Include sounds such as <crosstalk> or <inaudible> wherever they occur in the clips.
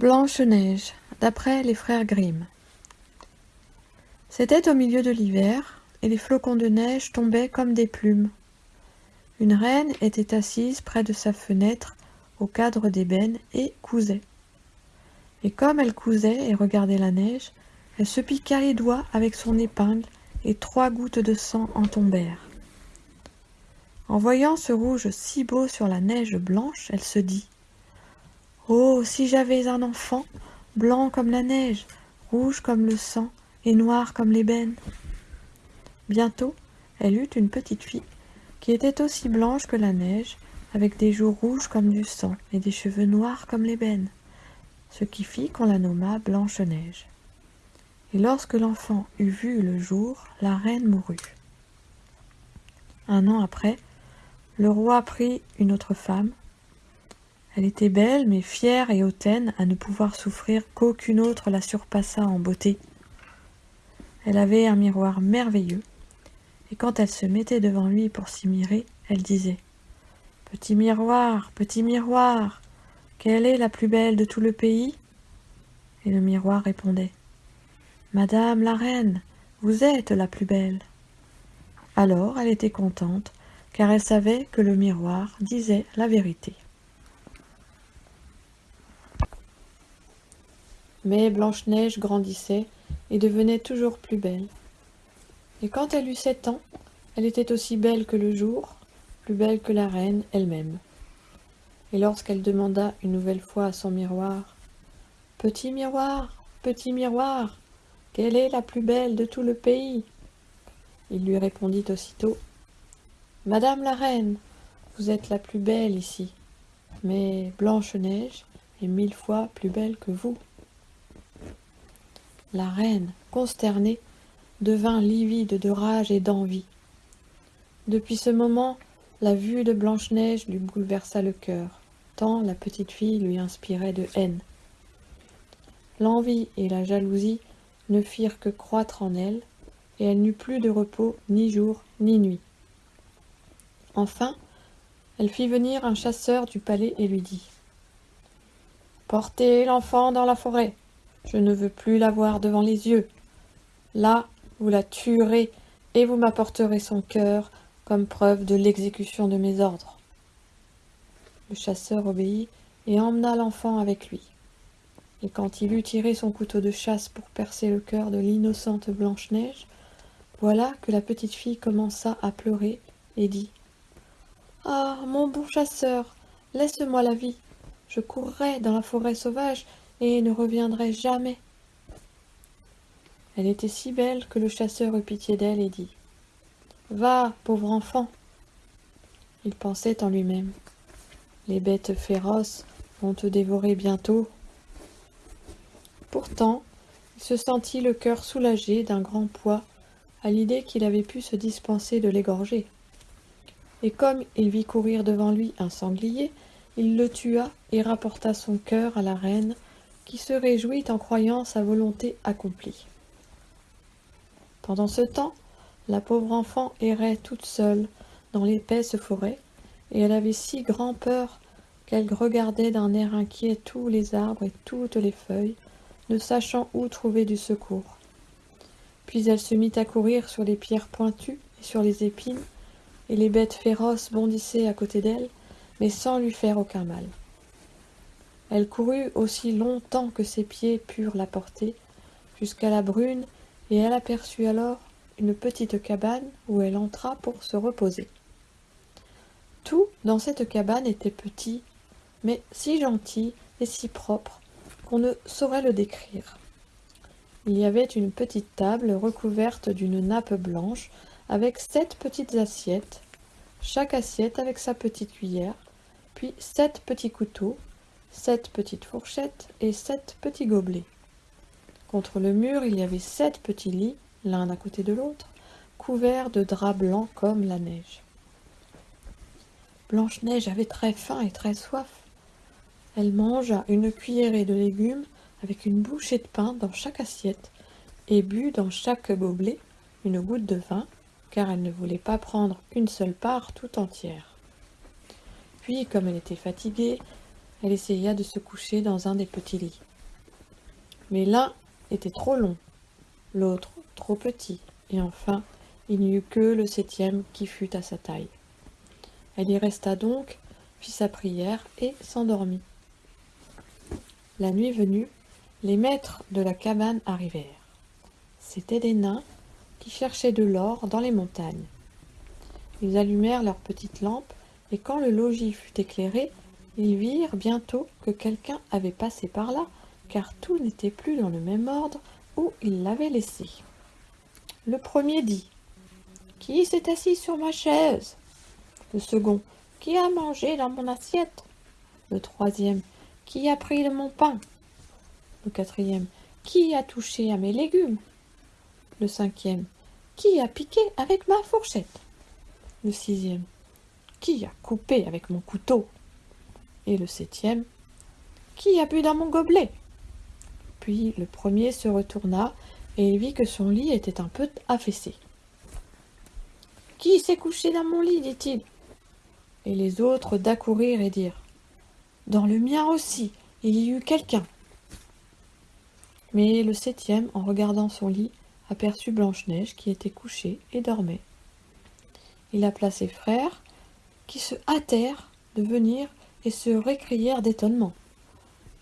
Blanche-Neige, d'après les frères Grimm. C'était au milieu de l'hiver, et les flocons de neige tombaient comme des plumes. Une reine était assise près de sa fenêtre, au cadre d'ébène, et cousait. Et comme elle cousait et regardait la neige, elle se piqua les doigts avec son épingle, et trois gouttes de sang en tombèrent. En voyant ce rouge si beau sur la neige blanche, elle se dit Oh, si j'avais un enfant, blanc comme la neige, rouge comme le sang et noir comme l'ébène. Bientôt, elle eut une petite fille qui était aussi blanche que la neige, avec des joues rouges comme du sang et des cheveux noirs comme l'ébène, ce qui fit qu'on la nomma Blanche-Neige. Et lorsque l'enfant eut vu le jour, la reine mourut. Un an après, le roi prit une autre femme, elle était belle, mais fière et hautaine à ne pouvoir souffrir qu'aucune autre la surpassât en beauté. Elle avait un miroir merveilleux, et quand elle se mettait devant lui pour s'y mirer, elle disait « Petit miroir, petit miroir, quelle est la plus belle de tout le pays ?» Et le miroir répondait « Madame la reine, vous êtes la plus belle. » Alors elle était contente, car elle savait que le miroir disait la vérité. Mais Blanche-Neige grandissait et devenait toujours plus belle. Et quand elle eut sept ans, elle était aussi belle que le jour, plus belle que la reine elle-même. Et lorsqu'elle demanda une nouvelle fois à son miroir « Petit miroir, petit miroir, quelle est la plus belle de tout le pays ?» Il lui répondit aussitôt « Madame la reine, vous êtes la plus belle ici, mais Blanche-Neige est mille fois plus belle que vous. » La reine, consternée, devint livide de rage et d'envie. Depuis ce moment, la vue de Blanche-Neige lui bouleversa le cœur, tant la petite fille lui inspirait de haine. L'envie et la jalousie ne firent que croître en elle, et elle n'eut plus de repos ni jour ni nuit. Enfin, elle fit venir un chasseur du palais et lui dit « Portez l'enfant dans la forêt. Je ne veux plus la voir devant les yeux. Là, vous la tuerez et vous m'apporterez son cœur comme preuve de l'exécution de mes ordres. Le chasseur obéit et emmena l'enfant avec lui. Et quand il eut tiré son couteau de chasse pour percer le cœur de l'innocente Blanche-Neige, voilà que la petite fille commença à pleurer et dit « Ah, mon bon chasseur, laisse-moi la vie. Je courrai dans la forêt sauvage et ne reviendrait jamais. Elle était si belle que le chasseur eut pitié d'elle et dit « Va, pauvre enfant !» Il pensait en lui-même « Les bêtes féroces vont te dévorer bientôt. » Pourtant, il se sentit le cœur soulagé d'un grand poids à l'idée qu'il avait pu se dispenser de l'égorger. Et comme il vit courir devant lui un sanglier, il le tua et rapporta son cœur à la reine qui se réjouit en croyant sa volonté accomplie. Pendant ce temps, la pauvre enfant errait toute seule dans l'épaisse forêt, et elle avait si grand peur qu'elle regardait d'un air inquiet tous les arbres et toutes les feuilles, ne sachant où trouver du secours. Puis elle se mit à courir sur les pierres pointues et sur les épines, et les bêtes féroces bondissaient à côté d'elle, mais sans lui faire aucun mal. Elle courut aussi longtemps que ses pieds purent la porter, jusqu'à la brune, et elle aperçut alors une petite cabane où elle entra pour se reposer. Tout dans cette cabane était petit, mais si gentil et si propre qu'on ne saurait le décrire. Il y avait une petite table recouverte d'une nappe blanche avec sept petites assiettes, chaque assiette avec sa petite cuillère, puis sept petits couteaux, sept petites fourchettes et sept petits gobelets. Contre le mur, il y avait sept petits lits, l'un à côté de l'autre, couverts de draps blancs comme la neige. Blanche-Neige avait très faim et très soif. Elle mangea une cuillerée de légumes avec une bouchée de pain dans chaque assiette et but dans chaque gobelet une goutte de vin, car elle ne voulait pas prendre une seule part tout entière. Puis, comme elle était fatiguée, elle essaya de se coucher dans un des petits lits. Mais l'un était trop long, l'autre trop petit, et enfin il n'y eut que le septième qui fut à sa taille. Elle y resta donc, fit sa prière et s'endormit. La nuit venue, les maîtres de la cabane arrivèrent. C'étaient des nains qui cherchaient de l'or dans les montagnes. Ils allumèrent leurs petites lampes, et quand le logis fut éclairé, ils virent bientôt que quelqu'un avait passé par là, car tout n'était plus dans le même ordre où ils l'avaient laissé. Le premier dit « Qui s'est assis sur ma chaise ?» Le second « Qui a mangé dans mon assiette ?» Le troisième « Qui a pris de mon pain ?» Le quatrième « Qui a touché à mes légumes ?» Le cinquième « Qui a piqué avec ma fourchette ?» Le sixième « Qui a coupé avec mon couteau ?» Et le septième « Qui a bu dans mon gobelet ?» Puis le premier se retourna et vit que son lit était un peu affaissé. « Qui s'est couché dans mon lit ?» dit-il. Et les autres d'accourir et dirent « Dans le mien aussi, il y eut quelqu'un. » Mais le septième, en regardant son lit, aperçut Blanche-Neige qui était couchée et dormait. Il appela ses frères, qui se hâtèrent de venir et se récrièrent d'étonnement.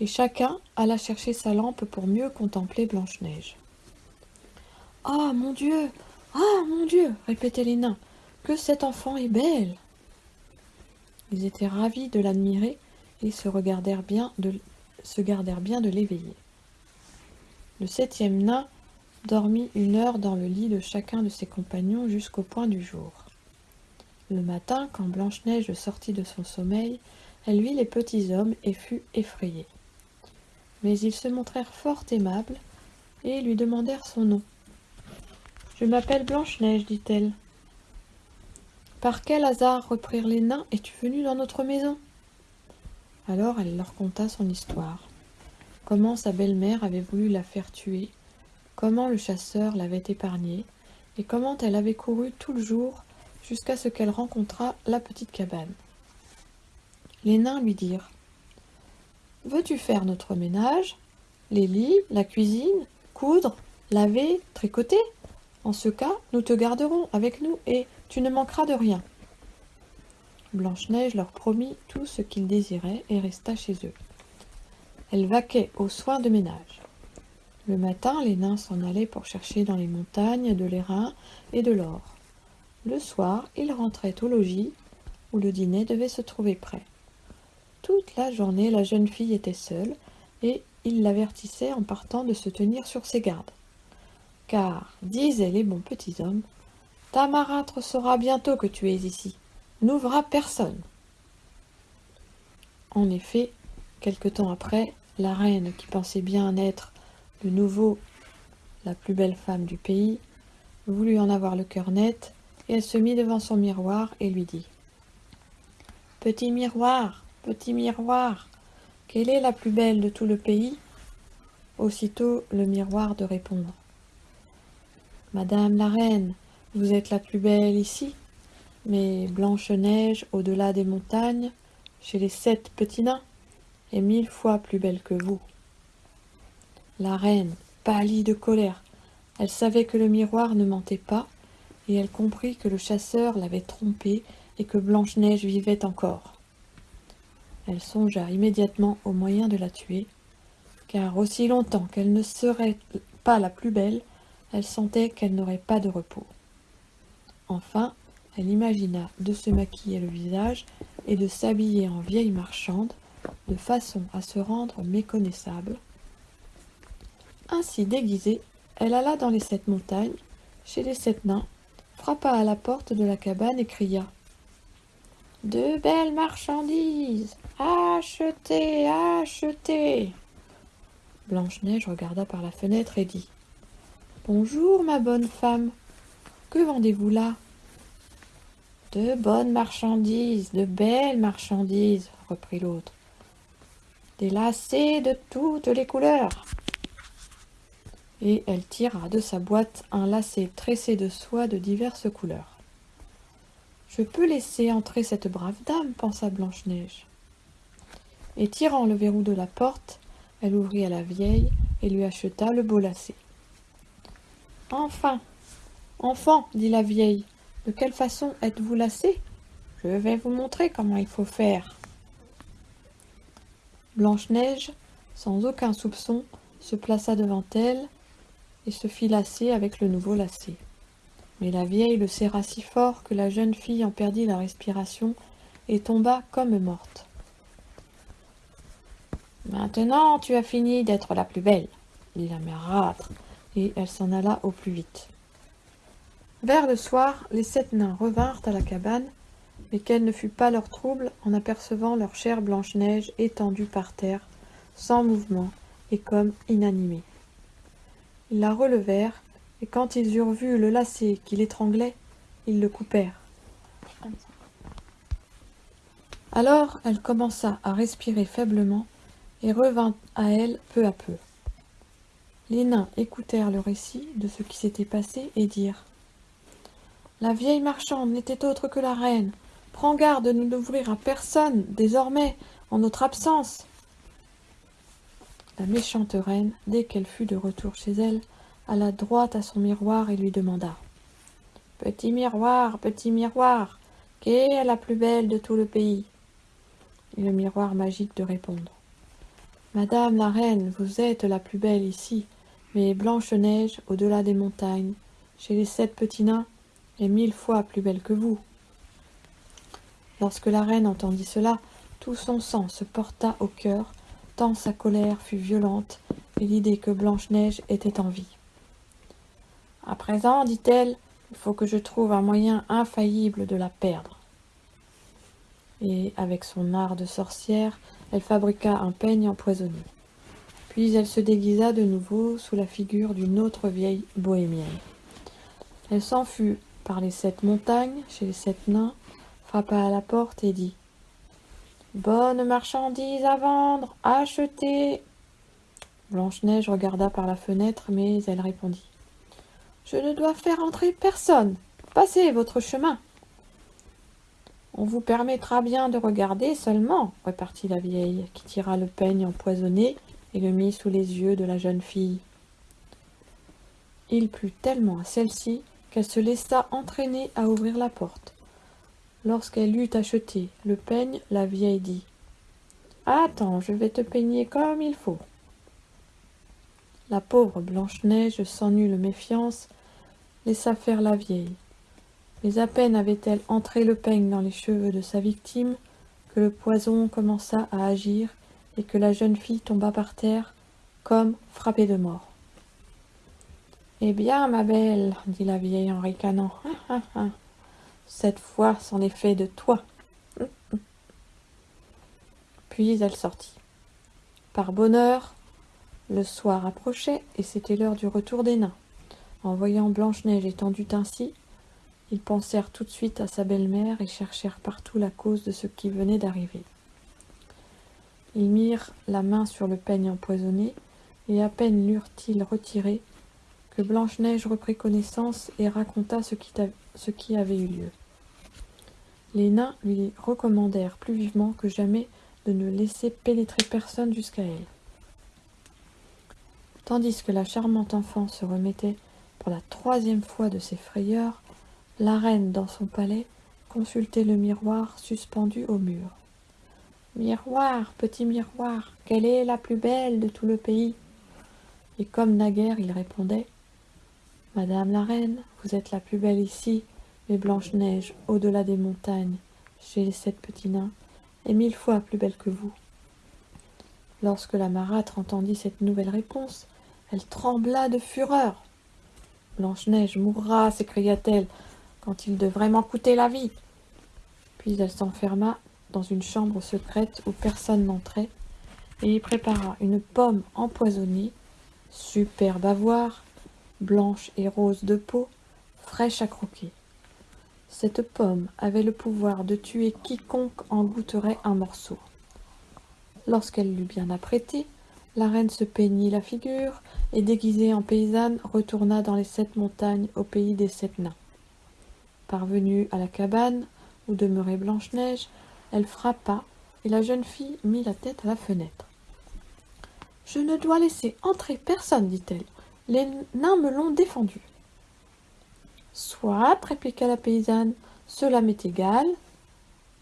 Et chacun alla chercher sa lampe pour mieux contempler Blanche-Neige. « Ah, mon Dieu Ah, mon Dieu !» répétaient les nains. « Que cette enfant est belle !» Ils étaient ravis de l'admirer et se, regardèrent bien de, se gardèrent bien de l'éveiller. Le septième nain dormit une heure dans le lit de chacun de ses compagnons jusqu'au point du jour. Le matin, quand Blanche-Neige sortit de son sommeil, elle vit les petits hommes et fut effrayée. Mais ils se montrèrent fort aimables et lui demandèrent son nom. « Je m'appelle Blanche-Neige, dit-elle. Par quel hasard, reprirent les nains, es-tu venue dans notre maison? Alors elle leur conta son histoire. Comment sa belle-mère avait voulu la faire tuer, comment le chasseur l'avait épargnée, et comment elle avait couru tout le jour jusqu'à ce qu'elle rencontrât la petite cabane. Les nains lui dirent « Veux-tu faire notre ménage Les lits, la cuisine, coudre, laver, tricoter? En ce cas, nous te garderons avec nous et tu ne manqueras de rien. » Blanche-Neige leur promit tout ce qu'ils désiraient et resta chez eux. Elle vaquait aux soins de ménage. Le matin, les nains s'en allaient pour chercher dans les montagnes de l'airain et de l'or. Le soir, ils rentraient au logis, où le dîner devait se trouver prêt. Toute la journée, la jeune fille était seule, et il l'avertissait en partant de se tenir sur ses gardes. Car, disaient les bons petits hommes, ta marâtre saura bientôt que tu es ici, n'ouvra personne. En effet, quelque temps après, la reine, qui pensait bien être de nouveau la plus belle femme du pays, voulut en avoir le cœur net, et elle se mit devant son miroir et lui dit « Petit miroir, petit miroir, quelle est la plus belle de tout le pays ?» Aussitôt le miroir de répondre « Madame la reine, vous êtes la plus belle ici, mais Blanche-Neige, au-delà des montagnes, chez les sept petits nains, est mille fois plus belle que vous. » La reine pâlit de colère. Elle savait que le miroir ne mentait pas, et elle comprit que le chasseur l'avait trompée et que Blanche-Neige vivait encore. Elle songea immédiatement au moyen de la tuer, car aussi longtemps qu'elle ne serait pas la plus belle, elle sentait qu'elle n'aurait pas de repos. Enfin, elle imagina de se maquiller le visage et de s'habiller en vieille marchande, de façon à se rendre méconnaissable. Ainsi déguisée, elle alla dans les sept montagnes, chez les sept nains, frappa à la porte de la cabane et cria « De belles marchandises Achetez, achetez !» Blanche-Neige regarda par la fenêtre et dit « Bonjour, ma bonne femme, que vendez-vous là ?»« De bonnes marchandises, de belles marchandises, » reprit l'autre. « Des lacets de toutes les couleurs. » et elle tira de sa boîte un lacet tressé de soie de diverses couleurs. Je peux laisser entrer cette brave dame, pensa Blanche-Neige. Et tirant le verrou de la porte, elle ouvrit à la vieille et lui acheta le beau lacet. Enfin, enfant, dit la vieille, de quelle façon êtes-vous lacé Je vais vous montrer comment il faut faire. Blanche-Neige, sans aucun soupçon, se plaça devant elle et se fit lasser avec le nouveau lacet. Mais la vieille le serra si fort que la jeune fille en perdit la respiration et tomba comme morte. Maintenant tu as fini d'être la plus belle, dit la mère marâtre, et elle s'en alla au plus vite. Vers le soir, les sept nains revinrent à la cabane, mais quel ne fut pas leur trouble en apercevant leur chère Blanche-Neige étendue par terre, sans mouvement et comme inanimée. Ils la relevèrent, et quand ils eurent vu le lacet qui l'étranglait, ils le coupèrent. Alors elle commença à respirer faiblement et revint à elle peu à peu. Les nains écoutèrent le récit de ce qui s'était passé et dirent La vieille marchande n'était autre que la reine. Prends garde de n'ouvrir à personne, désormais, en notre absence. La méchante reine, dès qu'elle fut de retour chez elle, alla droit à son miroir et lui demanda Petit miroir, petit miroir, qui est la plus belle de tout le pays? Et le miroir magique de répondre Madame la reine, vous êtes la plus belle ici, mais Blanche-Neige, au-delà des montagnes, chez les sept petits nains, est mille fois plus belle que vous. Lorsque la reine entendit cela, tout son sang se porta au cœur, tant sa colère fut violente, et l'idée que Blanche-Neige était en vie. À présent, dit-elle, il faut que je trouve un moyen infaillible de la perdre. Et, avec son art de sorcière, elle fabriqua un peigne empoisonné. Puis elle se déguisa de nouveau sous la figure d'une autre vieille bohémienne. Elle s'en fut par les sept montagnes, chez les sept nains, frappa à la porte et dit Bonne marchandise à vendre, achetez Blanche-Neige regarda par la fenêtre, mais elle répondit Je ne dois faire entrer personne. Passez votre chemin. On vous permettra bien de regarder seulement, repartit la vieille, qui tira le peigne empoisonné et le mit sous les yeux de la jeune fille. Il plut tellement à celle-ci qu'elle se laissa entraîner à ouvrir la porte. Lorsqu'elle eut acheté le peigne, la vieille dit Attends, je vais te peigner comme il faut. La pauvre Blanche-Neige, sans nulle méfiance, laissa faire la vieille. Mais à peine avait-elle entré le peigne dans les cheveux de sa victime que le poison commença à agir et que la jeune fille tomba par terre comme frappée de mort. Eh bien, ma belle, dit la vieille en ricanant, <laughs> cette fois c'en est fait de toi. <laughs> Puis elle sortit. Par bonheur, le soir approchait et c'était l'heure du retour des nains. En voyant Blanche-Neige étendue ainsi, ils pensèrent tout de suite à sa belle-mère et cherchèrent partout la cause de ce qui venait d'arriver. Ils mirent la main sur le peigne empoisonné, et à peine l'eurent-ils retiré, que Blanche-Neige reprit connaissance et raconta ce qui, ce qui avait eu lieu. Les nains lui recommandèrent plus vivement que jamais de ne laisser pénétrer personne jusqu'à elle. Tandis que la charmante enfant se remettait pour la troisième fois de ses frayeurs, la reine, dans son palais, consultait le miroir suspendu au mur. Miroir, petit miroir, quelle est la plus belle de tout le pays? Et comme naguère il répondait Madame la reine, vous êtes la plus belle ici, mais Blanche-Neige, au-delà des montagnes, chez les sept petits nains, est mille fois plus belle que vous. Lorsque la marâtre entendit cette nouvelle réponse, elle trembla de fureur. Blanche-Neige mourra, s'écria-t-elle, quand il devrait m'en coûter la vie. Puis elle s'enferma dans une chambre secrète où personne n'entrait, et y prépara une pomme empoisonnée, superbe à voir, blanche et rose de peau, fraîche à croquer. Cette pomme avait le pouvoir de tuer quiconque en goûterait un morceau. Lorsqu'elle l'eut bien apprêtée, la reine se peignit la figure et, déguisée en paysanne, retourna dans les sept montagnes au pays des sept nains. Parvenue à la cabane où demeurait Blanche-Neige, elle frappa, et la jeune fille mit la tête à la fenêtre. Je ne dois laisser entrer personne, dit-elle. Les nains me l'ont défendu. Soit, répliqua la paysanne, cela m'est égal.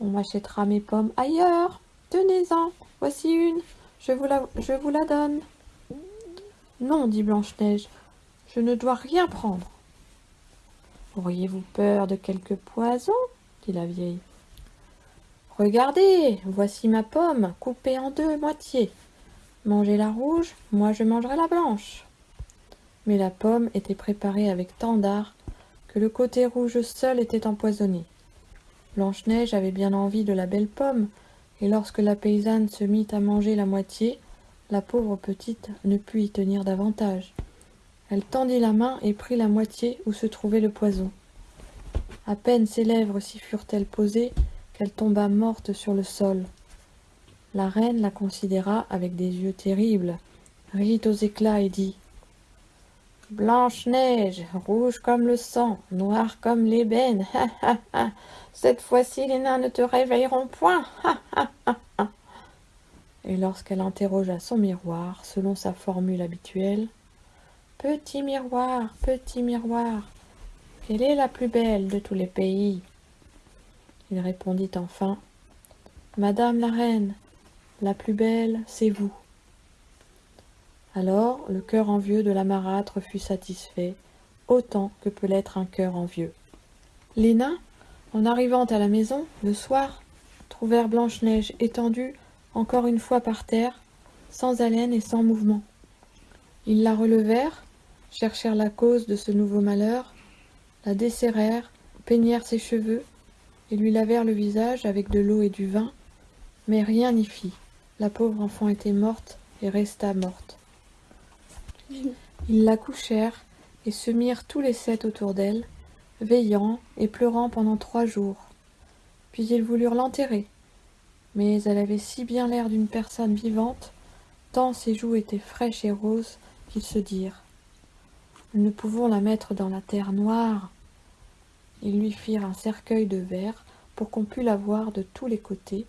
On m'achètera mes pommes ailleurs. Tenez-en, voici une, je vous la, je vous la donne. Non, dit Blanche-Neige, je ne dois rien prendre. Auriez-vous peur de quelque poison dit la vieille. Regardez, voici ma pomme, coupée en deux moitiés. Mangez la rouge, moi je mangerai la blanche. Mais la pomme était préparée avec tant d'art que le côté rouge seul était empoisonné. Blanche-Neige avait bien envie de la belle pomme, et lorsque la paysanne se mit à manger la moitié, la pauvre petite ne put y tenir davantage. Elle tendit la main et prit la moitié où se trouvait le poison. À peine ses lèvres s'y furent-elles posées qu'elle tomba morte sur le sol. La reine la considéra avec des yeux terribles, rit aux éclats et dit Blanche-Neige, rouge comme le sang, noire comme l'ébène, Cette fois-ci les nains ne te réveilleront point, Et lorsqu'elle interrogea son miroir, selon sa formule habituelle, Petit miroir, petit miroir, quelle est la plus belle de tous les pays? Il répondit enfin, Madame la reine, la plus belle, c'est vous. Alors le cœur envieux de la marâtre fut satisfait, autant que peut l'être un cœur envieux. Les nains, en arrivant à la maison, le soir, trouvèrent Blanche-Neige étendue encore une fois par terre, sans haleine et sans mouvement. Ils la relevèrent, cherchèrent la cause de ce nouveau malheur, la desserrèrent, peignèrent ses cheveux, et lui lavèrent le visage avec de l'eau et du vin, mais rien n'y fit. La pauvre enfant était morte et resta morte. Ils la couchèrent et se mirent tous les sept autour d'elle, veillant et pleurant pendant trois jours. Puis ils voulurent l'enterrer. Mais elle avait si bien l'air d'une personne vivante, tant ses joues étaient fraîches et roses, qu'ils se dirent Nous ne pouvons la mettre dans la terre noire. Ils lui firent un cercueil de verre pour qu'on pût la voir de tous les côtés,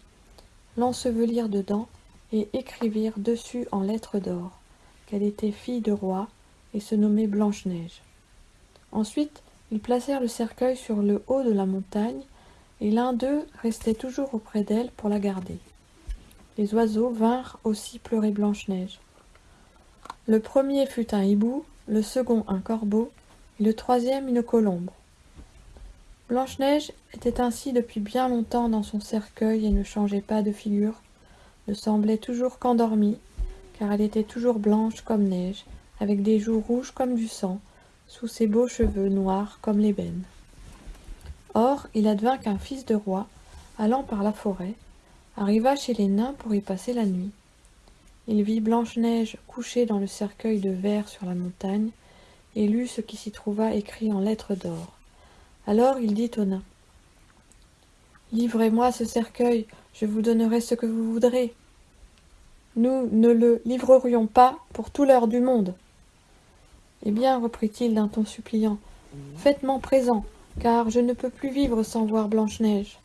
l'ensevelirent dedans et écrivirent dessus en lettres d'or qu'elle était fille de roi et se nommait Blanche-Neige. Ensuite, ils placèrent le cercueil sur le haut de la montagne, et l'un d'eux restait toujours auprès d'elle pour la garder. Les oiseaux vinrent aussi pleurer Blanche-Neige. Le premier fut un hibou, le second un corbeau, et le troisième une colombe. Blanche-Neige était ainsi depuis bien longtemps dans son cercueil et ne changeait pas de figure, ne semblait toujours qu'endormie, car elle était toujours blanche comme neige, avec des joues rouges comme du sang, sous ses beaux cheveux noirs comme l'ébène. Or, il advint qu'un fils de roi, allant par la forêt, arriva chez les nains pour y passer la nuit. Il vit Blanche-Neige couchée dans le cercueil de verre sur la montagne, et lut ce qui s'y trouva écrit en lettres d'or. Alors il dit aux nains Livrez-moi ce cercueil, je vous donnerai ce que vous voudrez. Nous ne le livrerions pas pour tout l'heure du monde. Eh bien, reprit-il d'un ton suppliant, faites-m'en présent, car je ne peux plus vivre sans voir Blanche-Neige.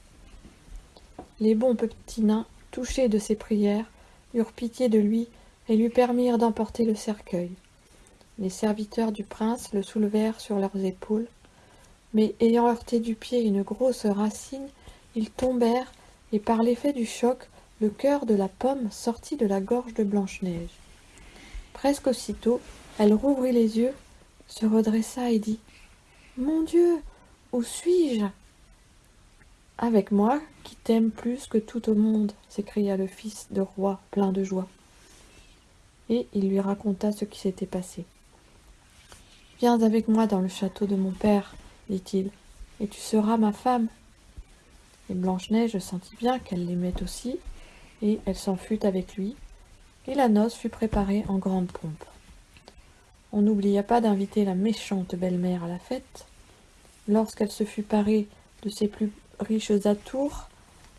Les bons petits nains, touchés de ses prières, eurent pitié de lui et lui permirent d'emporter le cercueil. Les serviteurs du prince le soulevèrent sur leurs épaules, mais ayant heurté du pied une grosse racine, ils tombèrent, et par l'effet du choc, le cœur de la pomme sortit de la gorge de Blanche-Neige. Presque aussitôt, elle rouvrit les yeux, se redressa et dit Mon Dieu, où suis-je? Avec moi, qui t'aime plus que tout au monde, s'écria le fils de roi plein de joie. Et il lui raconta ce qui s'était passé. Viens avec moi dans le château de mon père, dit-il, et tu seras ma femme. Et Blanche-Neige sentit bien qu'elle l'aimait aussi, et elle s'en fut avec lui, et la noce fut préparée en grande pompe. On n'oublia pas d'inviter la méchante belle-mère à la fête. Lorsqu'elle se fut parée de ses plus riches atours,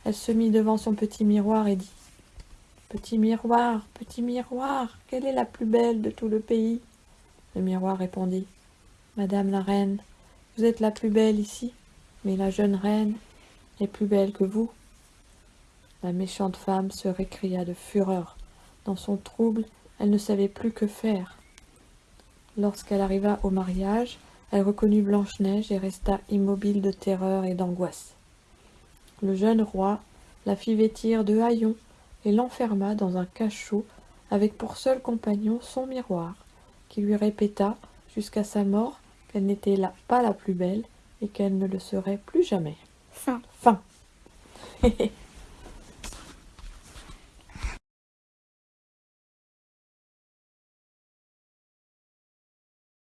elle se mit devant son petit miroir et dit Petit miroir, petit miroir, quelle est la plus belle de tout le pays? Le miroir répondit Madame la reine, vous êtes la plus belle ici, mais la jeune reine est plus belle que vous. La méchante femme se récria de fureur. Dans son trouble, elle ne savait plus que faire. Lorsqu'elle arriva au mariage, elle reconnut Blanche-Neige et resta immobile de terreur et d'angoisse. Le jeune roi la fit vêtir de haillons et l'enferma dans un cachot avec pour seul compagnon son miroir, qui lui répéta jusqu'à sa mort qu'elle n'était là pas la plus belle et qu'elle ne le serait plus jamais. Fin. Fin. <laughs>